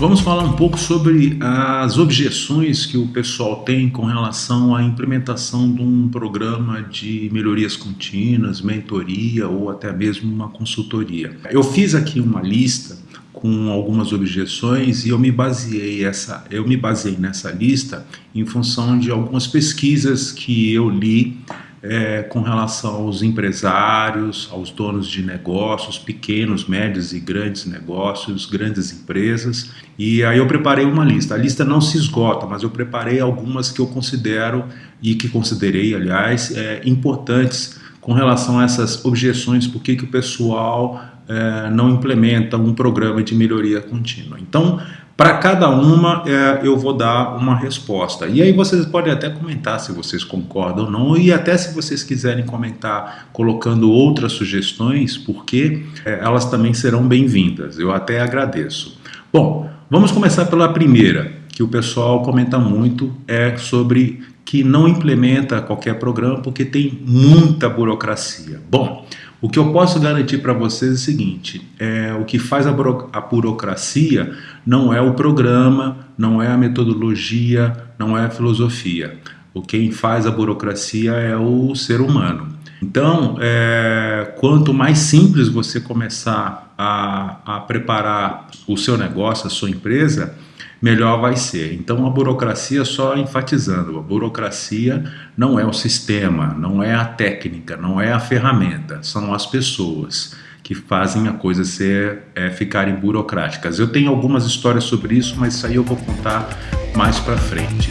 Vamos falar um pouco sobre as objeções que o pessoal tem com relação à implementação de um programa de melhorias contínuas, mentoria ou até mesmo uma consultoria. Eu fiz aqui uma lista com algumas objeções e eu me baseei essa eu me baseei nessa lista em função de algumas pesquisas que eu li é, com relação aos empresários, aos donos de negócios, pequenos, médios e grandes negócios, grandes empresas. E aí eu preparei uma lista. A lista não se esgota, mas eu preparei algumas que eu considero e que considerei, aliás, é, importantes com relação a essas objeções, por que o pessoal é, não implementa um programa de melhoria contínua. Então, para cada uma é, eu vou dar uma resposta. E aí vocês podem até comentar se vocês concordam ou não, e até se vocês quiserem comentar colocando outras sugestões, porque é, elas também serão bem-vindas. Eu até agradeço. Bom, vamos começar pela primeira, que o pessoal comenta muito, é sobre que não implementa qualquer programa porque tem muita burocracia. Bom, o que eu posso garantir para vocês é o seguinte, é, o que faz a, buro a burocracia não é o programa, não é a metodologia, não é a filosofia. O quem faz a burocracia é o ser humano. Então, é, quanto mais simples você começar a, a preparar o seu negócio, a sua empresa, melhor vai ser. Então a burocracia, só enfatizando, a burocracia não é o sistema, não é a técnica, não é a ferramenta, são as pessoas que fazem a coisa ser, é, ficarem burocráticas. Eu tenho algumas histórias sobre isso, mas isso aí eu vou contar mais para frente.